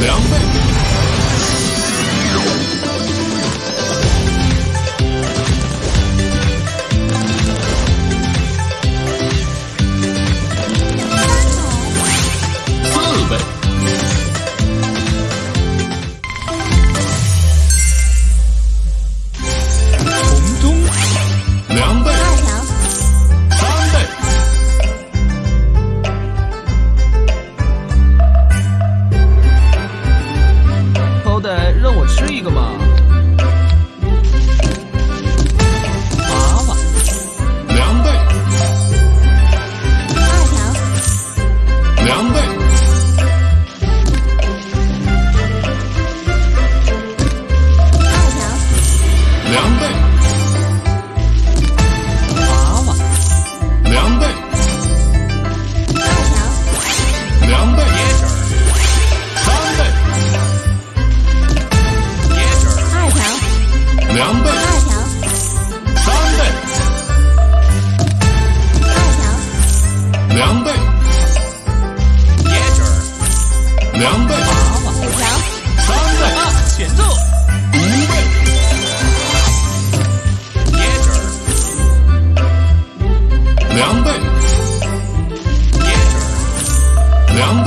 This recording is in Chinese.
两倍。二条，三倍。二条，两倍。椰汁儿，两倍。五条，三倍。啊，选择一倍。椰汁儿，两倍。椰汁儿，两倍。